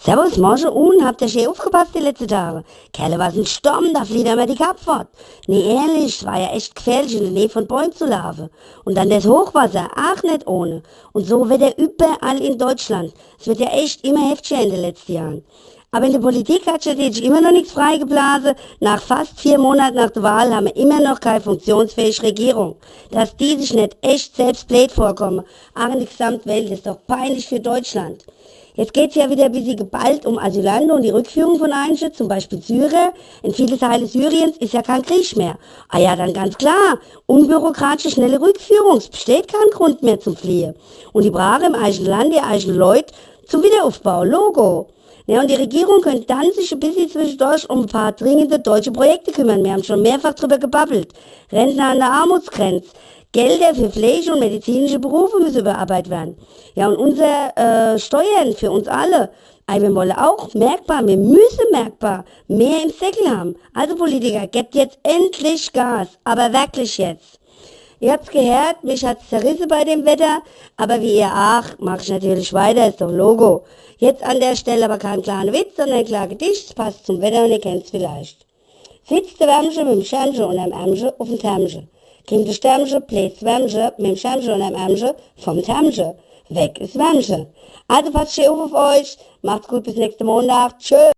Servus, morgen und habt ihr schön aufgepasst die letzten Tage? Kerle, was ein Sturm, da flieht immer die Kap fort. Nee, ehrlich, war ja echt gefährlich, in der Nähe von Bäumen zu laufen. Und dann das Hochwasser, ach nicht ohne. Und so wird er überall in Deutschland. Es wird ja echt immer heftiger in den letzten Jahren. Aber in der Politik hat sich immer noch nichts freigeblasen. Nach fast vier Monaten nach der Wahl haben wir immer noch keine funktionsfähige Regierung. Dass die sich nicht echt selbst blöd vorkommen, auch in der Gesamtwelt, ist doch peinlich für Deutschland. Jetzt geht es ja wieder ein bisschen geballt um Asylanten und die Rückführung von Einschen, zum Beispiel Syrer. In viele Teile Syriens ist ja kein Krieg mehr. Ah ja, dann ganz klar, unbürokratische, schnelle Rückführung. Es besteht kein Grund mehr zum Fliehen. Und die Brache im eigenen Land, die eigenen Leute zum Wiederaufbau. Logo. Ja, und die Regierung könnte dann sich ein bisschen zwischendurch um ein paar dringende deutsche Projekte kümmern. Wir haben schon mehrfach drüber gebabbelt. Rentner an der Armutsgrenze. Gelder für Pflege und medizinische Berufe müssen überarbeitet werden. Ja, und unsere äh, Steuern für uns alle. Also wir wollen auch merkbar, wir müssen merkbar mehr im Säckel haben. Also Politiker, gebt jetzt endlich Gas, aber wirklich jetzt. Ihr habt's gehört, mich hat's zerrissen bei dem Wetter, aber wie ihr auch, mach ich natürlich weiter, ist doch Logo. Jetzt an der Stelle aber kein kleiner Witz, sondern ein kleiner Gedicht, passt zum Wetter und ihr kennt's vielleicht. Sitzt der Wärmsche mit dem Schärmsche und einem Ärmsche auf dem Thermsche. Kommt der Stärmsche, bläst Wärmsche mit dem Schärmsche und einem Ärmsche vom Thermsche. Weg ist Wärmsche. Also passt schön auf, auf euch, macht's gut bis nächsten Montag, tschö.